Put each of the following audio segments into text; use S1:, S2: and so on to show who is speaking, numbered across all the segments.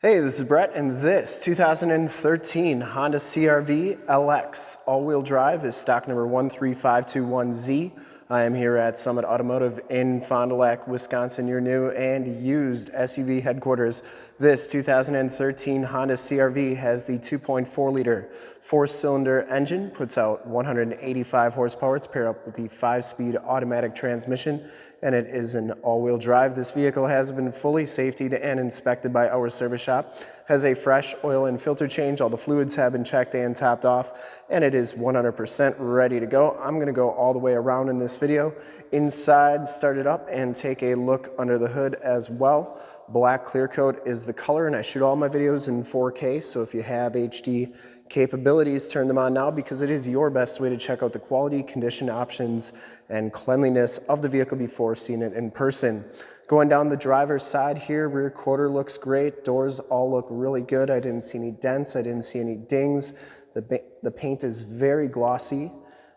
S1: Hey, this is Brett, and this 2013 Honda CRV LX all-wheel drive is stock number 13521Z. I am here at Summit Automotive in Fond du Lac, Wisconsin, your new and used SUV headquarters. This 2013 Honda CRV has the 2.4 liter four-cylinder engine, puts out 185 horsepower. It's paired up with the five-speed automatic transmission, and it is an all-wheel drive. This vehicle has been fully safetied and inspected by our service shop, has a fresh oil and filter change. All the fluids have been checked and topped off, and it is 100% ready to go. I'm gonna go all the way around in this video, inside, start it up, and take a look under the hood as well. Black clear coat is the color, and I shoot all my videos in 4K, so if you have HD capabilities, turn them on now because it is your best way to check out the quality, condition options, and cleanliness of the vehicle before seeing it in person. Going down the driver's side here, rear quarter looks great. Doors all look really good. I didn't see any dents. I didn't see any dings. The, the paint is very glossy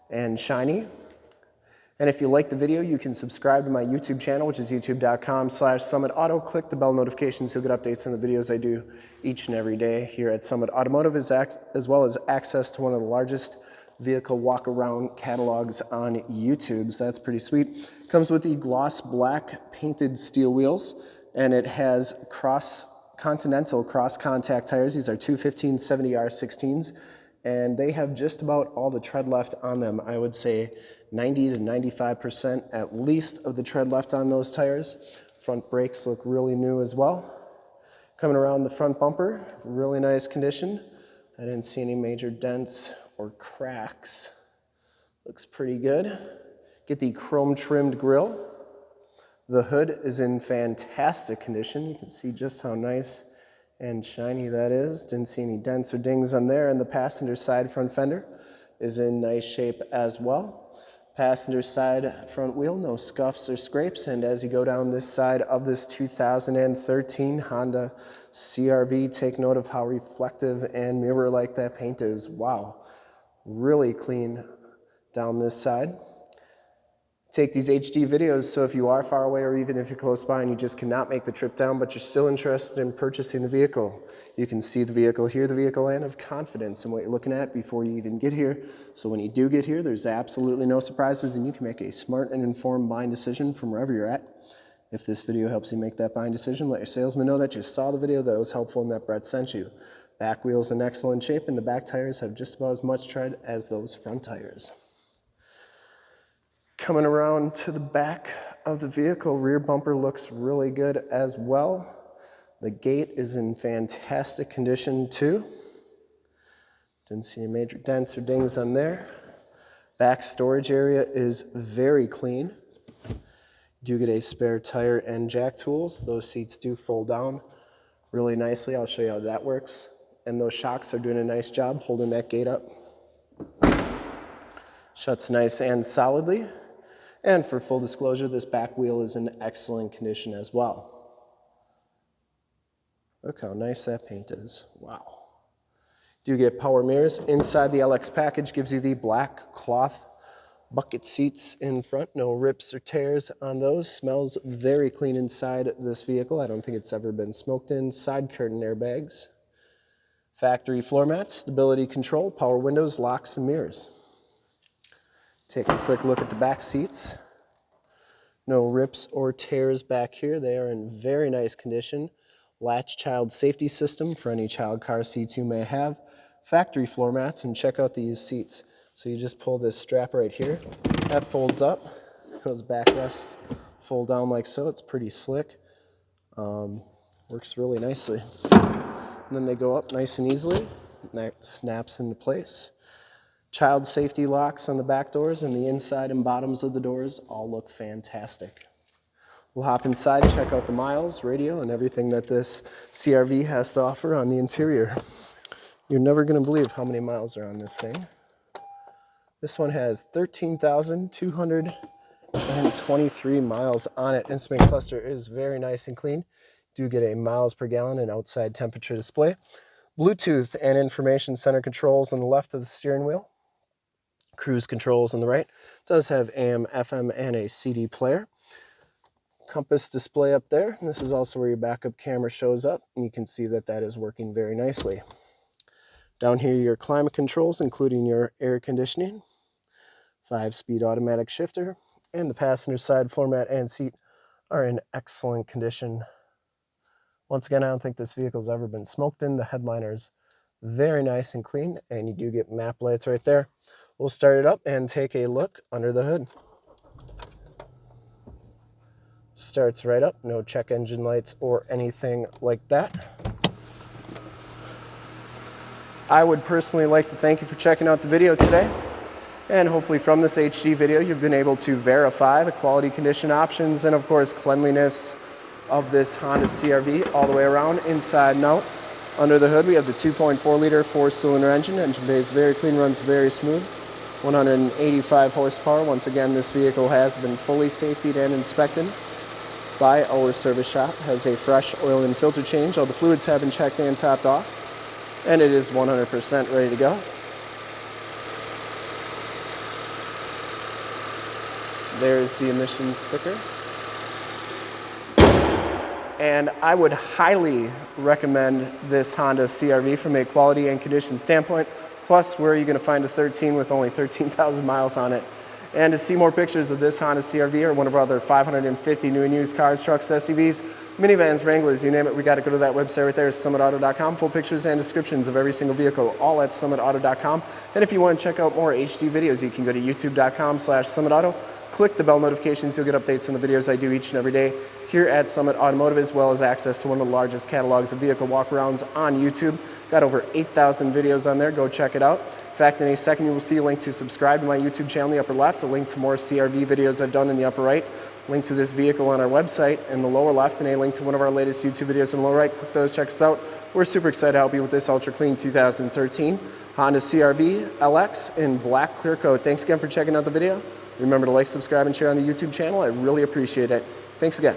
S1: and shiny. And if you like the video, you can subscribe to my YouTube channel, which is youtube.com slash summitauto. Click the bell notifications, you'll get updates on the videos I do each and every day here at Summit Automotive, as well as access to one of the largest vehicle walk-around catalogs on YouTube. So that's pretty sweet. Comes with the gloss black painted steel wheels, and it has cross Continental cross contact tires. These are 215 70R16s, and they have just about all the tread left on them. I would say 90 to 95% at least of the tread left on those tires. Front brakes look really new as well. Coming around the front bumper, really nice condition. I didn't see any major dents or cracks. Looks pretty good. Get the chrome trimmed grille. The hood is in fantastic condition. You can see just how nice and shiny that is. Didn't see any dents or dings on there. And the passenger side front fender is in nice shape as well. Passenger side front wheel, no scuffs or scrapes. And as you go down this side of this 2013 Honda CRV, take note of how reflective and mirror-like that paint is. Wow, really clean down this side take these HD videos so if you are far away or even if you're close by and you just cannot make the trip down but you're still interested in purchasing the vehicle, you can see the vehicle, hear the vehicle, and have confidence in what you're looking at before you even get here. So when you do get here, there's absolutely no surprises and you can make a smart and informed buying decision from wherever you're at. If this video helps you make that buying decision, let your salesman know that you saw the video that was helpful and that Brett sent you. Back wheels in excellent shape and the back tires have just about as much tread as those front tires. Coming around to the back of the vehicle, rear bumper looks really good as well. The gate is in fantastic condition too. Didn't see any major dents or dings on there. Back storage area is very clean. Do get a spare tire and jack tools. Those seats do fold down really nicely. I'll show you how that works. And those shocks are doing a nice job holding that gate up. Shuts nice and solidly. And for full disclosure, this back wheel is in excellent condition as well. Look how nice that paint is. Wow. Do you get power mirrors? Inside the LX package gives you the black cloth bucket seats in front. No rips or tears on those. Smells very clean inside this vehicle. I don't think it's ever been smoked in. Side curtain airbags. Factory floor mats, stability control, power windows, locks, and mirrors. Take a quick look at the back seats. No rips or tears back here. They are in very nice condition. Latch child safety system for any child car seats you may have. Factory floor mats, and check out these seats. So you just pull this strap right here. That folds up. Those backrests fold down like so. It's pretty slick. Um, works really nicely. And then they go up nice and easily. And that snaps into place. Child safety locks on the back doors and the inside and bottoms of the doors all look fantastic. We'll hop inside, check out the miles, radio, and everything that this CRV has to offer on the interior. You're never going to believe how many miles are on this thing. This one has 13,223 miles on it. Instrument cluster is very nice and clean. Do get a miles per gallon and outside temperature display. Bluetooth and information center controls on the left of the steering wheel cruise controls on the right. Does have AM, FM, and a CD player. compass display up there. This is also where your backup camera shows up. And you can see that that is working very nicely. Down here, your climate controls, including your air conditioning, five-speed automatic shifter, and the passenger side floor mat and seat are in excellent condition. Once again, I don't think this vehicle's ever been smoked in. The headliner's very nice and clean, and you do get map lights right there. We'll start it up and take a look under the hood. Starts right up, no check engine lights or anything like that. I would personally like to thank you for checking out the video today. And hopefully from this HD video, you've been able to verify the quality condition options and of course cleanliness of this Honda CRV all the way around, inside and out. Under the hood, we have the 2.4 liter four cylinder engine. Engine bay is very clean, runs very smooth. 185 horsepower. Once again, this vehicle has been fully safetied and inspected by our service shop. Has a fresh oil and filter change. All the fluids have been checked and topped off and it is 100% ready to go. There's the emissions sticker. And I would highly recommend this Honda CRV from a quality and condition standpoint. Plus, where are you gonna find a 13 with only 13,000 miles on it? And to see more pictures of this Honda CRV or one of our other 550 new and used cars, trucks, SUVs, minivans, Wranglers, you name it, we got to go to that website right there, summitauto.com. Full pictures and descriptions of every single vehicle, all at summitauto.com. And if you want to check out more HD videos, you can go to youtube.com slash summitauto. Click the bell notifications, you'll get updates on the videos I do each and every day here at Summit Automotive, as well as access to one of the largest catalogs of vehicle walkarounds on YouTube. Got over 8,000 videos on there, go check it out. In fact, in a second, you will see a link to subscribe to my YouTube channel in the upper left, a link to more CRV videos I've done in the upper right, link to this vehicle on our website in the lower left, and a link to one of our latest YouTube videos in the lower right. Click those, check us out. We're super excited to help you with this ultra clean 2013 Honda CRV LX in black clear coat. Thanks again for checking out the video. Remember to like, subscribe, and share on the YouTube channel. I really appreciate it. Thanks again.